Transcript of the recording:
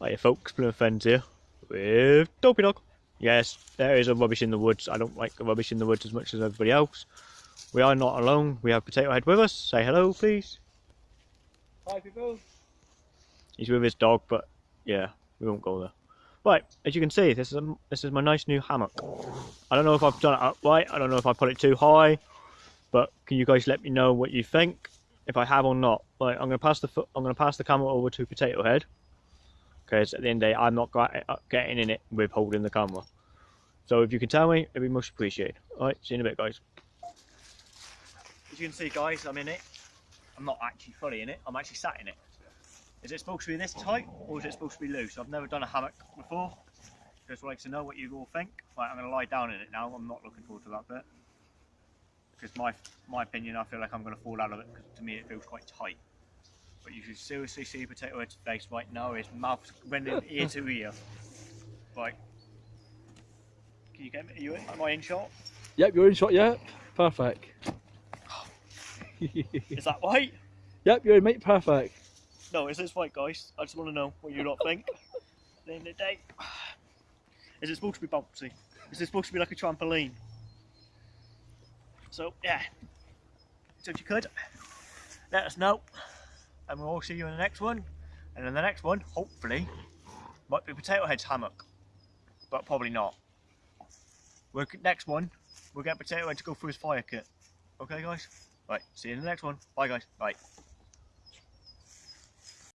Hiya folks, Plymouth Friends here with Dopey Dog. Yes, there is a rubbish in the woods. I don't like the rubbish in the woods as much as everybody else. We are not alone. We have Potato Head with us. Say hello, please. Hi people. He's with his dog, but yeah, we won't go there. Right, as you can see, this is a, this is my nice new hammock. I don't know if I've done it up right. I don't know if I put it too high, but can you guys let me know what you think if I have or not? Right, I'm gonna pass the. I'm gonna pass the camera over to Potato Head because at the end of the day, I'm not uh, getting in it with holding the camera. So if you can tell me, it'd be much appreciated. All right, see you in a bit, guys. As you can see, guys, I'm in it. I'm not actually fully in it. I'm actually sat in it. Is it supposed to be this tight or is it supposed to be loose? I've never done a hammock before. Just like to know what you all think. Right, I'm going to lie down in it now. I'm not looking forward to that bit. Because my my opinion, I feel like I'm going to fall out of it because to me it feels quite tight. But you should seriously see Potato Head's face right now. His mouth's renting ear to ear. Right. Can you get me? Are you, am I in shot? Yep, you're in shot. Yep, perfect. Is that right? yep, you're in mate. Perfect. No, is this right, guys? I just want to know what you lot think. At the end of the day, is it supposed to be bouncy? Is it supposed to be like a trampoline? So yeah, so if you could let us know, and we'll all see you in the next one. And in the next one, hopefully, might be Potato Head's hammock, but probably not. We're, next one, we'll get Potato Head to go through his fire kit. Okay, guys. Right, see you in the next one. Bye, guys. Bye.